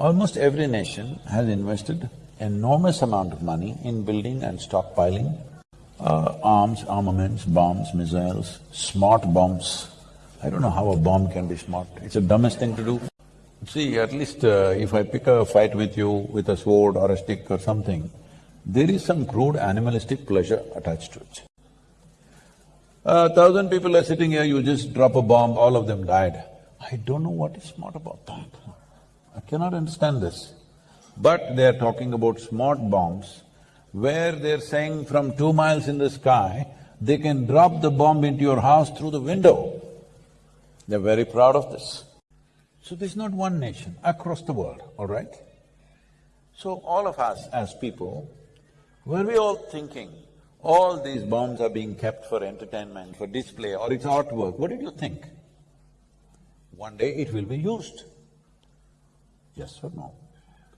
Almost every nation has invested enormous amount of money in building and stockpiling uh, arms, armaments, bombs, missiles, smart bombs. I don't know how a bomb can be smart, it's the dumbest thing to do. See, at least uh, if I pick a fight with you with a sword or a stick or something, there is some crude animalistic pleasure attached to it. A thousand people are sitting here, you just drop a bomb, all of them died. I don't know what is smart about that. I cannot understand this. But they're talking about smart bombs, where they're saying from two miles in the sky, they can drop the bomb into your house through the window. They're very proud of this. So this is not one nation, across the world, all right? So all of us as people, were we all thinking, all these bombs are being kept for entertainment, for display, or it's artwork, what did you think? One day it will be used. Yes or no?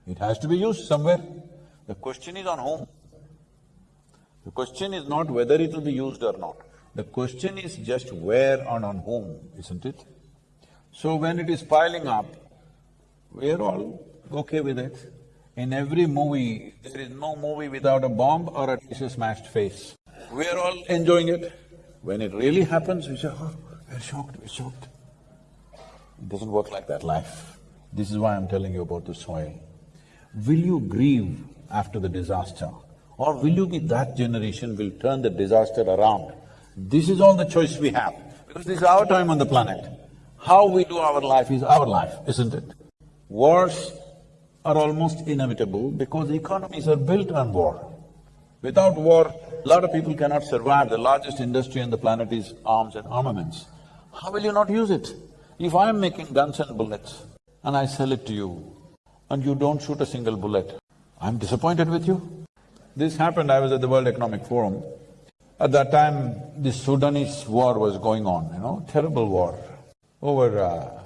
It has to be used somewhere. The question is on whom. The question is not whether it will be used or not. The question is just where and on whom, isn't it? So when it is piling up, we're all okay with it. In every movie, there is no movie without a bomb or at least a smashed face. We're all enjoying it. When it really happens, we say, oh, we're shocked, we're shocked. It doesn't work like that, life. This is why I'm telling you about the soil. Will you grieve after the disaster? Or will you be that generation will turn the disaster around? This is all the choice we have, because this is our time on the planet. How we do our life is our life, isn't it? Wars are almost inevitable because economies are built on war. Without war, a lot of people cannot survive. The largest industry on the planet is arms and armaments. How will you not use it? If I'm making guns and bullets and I sell it to you and you don't shoot a single bullet, I'm disappointed with you. This happened, I was at the World Economic Forum. At that time, the Sudanese war was going on, you know, terrible war. Over uh,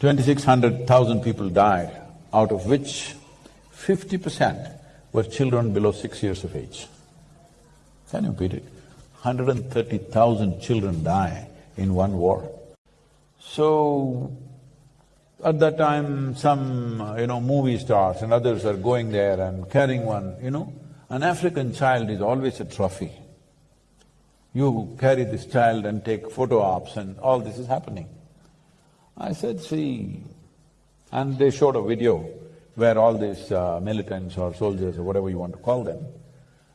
twenty-six hundred thousand people died, out of which fifty percent were children below six years of age. Can you beat it? Hundred and thirty thousand children die in one war. So, at that time, some, you know, movie stars and others are going there and carrying one, you know. An African child is always a trophy. You carry this child and take photo ops and all this is happening. I said, see, and they showed a video where all these uh, militants or soldiers or whatever you want to call them,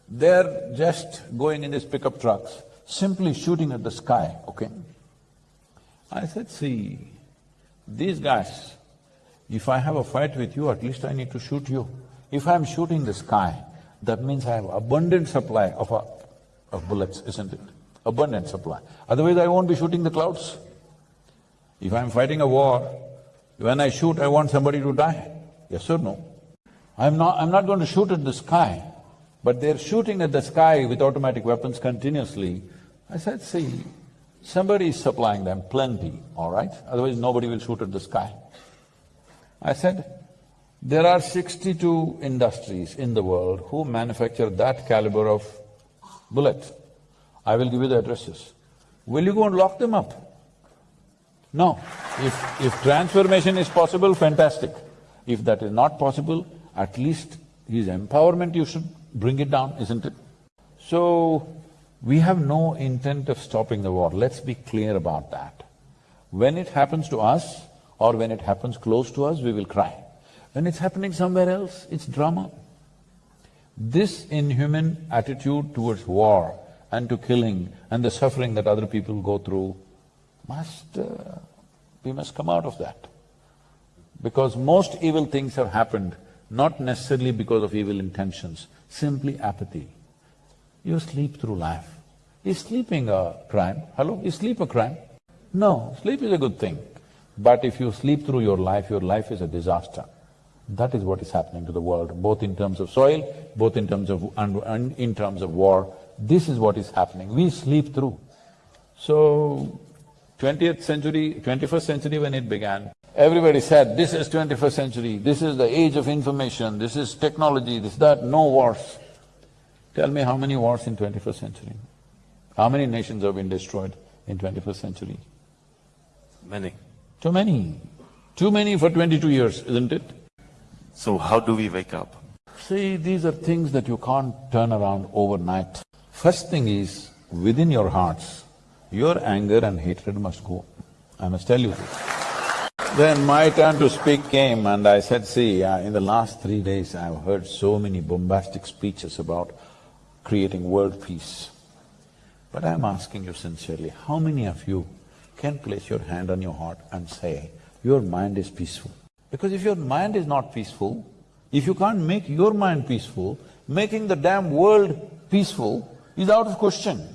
they're just going in these pickup trucks, simply shooting at the sky, okay? I said, see, these guys, if I have a fight with you, at least I need to shoot you. If I'm shooting the sky, that means I have abundant supply of, a, of bullets, isn't it? Abundant supply. Otherwise I won't be shooting the clouds. If I'm fighting a war, when I shoot, I want somebody to die. Yes or no? I'm not… I'm not going to shoot at the sky, but they're shooting at the sky with automatic weapons continuously. I said, see, somebody is supplying them plenty, all right? Otherwise nobody will shoot at the sky. I said, there are sixty-two industries in the world who manufacture that caliber of bullet. I will give you the addresses. Will you go and lock them up? No. If… if transformation is possible, fantastic. If that is not possible, at least his empowerment you should bring it down, isn't it? So, we have no intent of stopping the war, let's be clear about that. When it happens to us or when it happens close to us, we will cry. When it's happening somewhere else, it's drama. This inhuman attitude towards war and to killing and the suffering that other people go through must… Uh, we must come out of that. Because most evil things have happened not necessarily because of evil intentions, simply apathy. You sleep through life. Is sleeping a crime? Hello? Is sleep a crime? No, sleep is a good thing. But if you sleep through your life, your life is a disaster. That is what is happening to the world, both in terms of soil, both in terms of… and, in terms of war. This is what is happening. We sleep through. So, twentieth century, twenty-first century when it began, everybody said, this is twenty-first century, this is the age of information, this is technology, this, that, no wars. Tell me how many wars in twenty-first century? How many nations have been destroyed in twenty-first century? Many. Too many. Too many for twenty-two years, isn't it? So how do we wake up? See, these are things that you can't turn around overnight. First thing is, within your hearts, your anger and hatred must go. I must tell you this. Then my turn to speak came and I said, see, uh, in the last three days I've heard so many bombastic speeches about creating world peace. But I'm asking you sincerely, how many of you can place your hand on your heart and say, your mind is peaceful? Because if your mind is not peaceful, if you can't make your mind peaceful, making the damn world peaceful is out of question.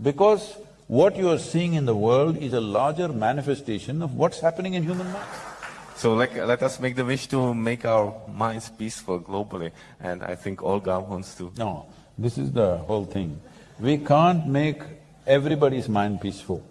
Because what you are seeing in the world is a larger manifestation of what's happening in human mind. So like, let us make the wish to make our minds peaceful globally, and I think Olga wants to. No, this is the whole thing. We can't make everybody's mind peaceful.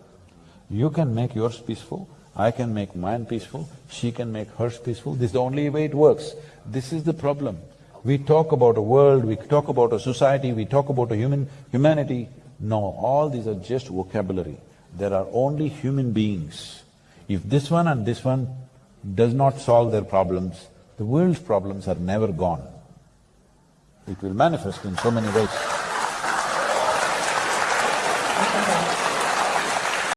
You can make yours peaceful, I can make mine peaceful, she can make hers peaceful, this is the only way it works. This is the problem. We talk about a world, we talk about a society, we talk about a human… humanity. No, all these are just vocabulary. There are only human beings. If this one and this one does not solve their problems, the world's problems are never gone. It will manifest in so many ways.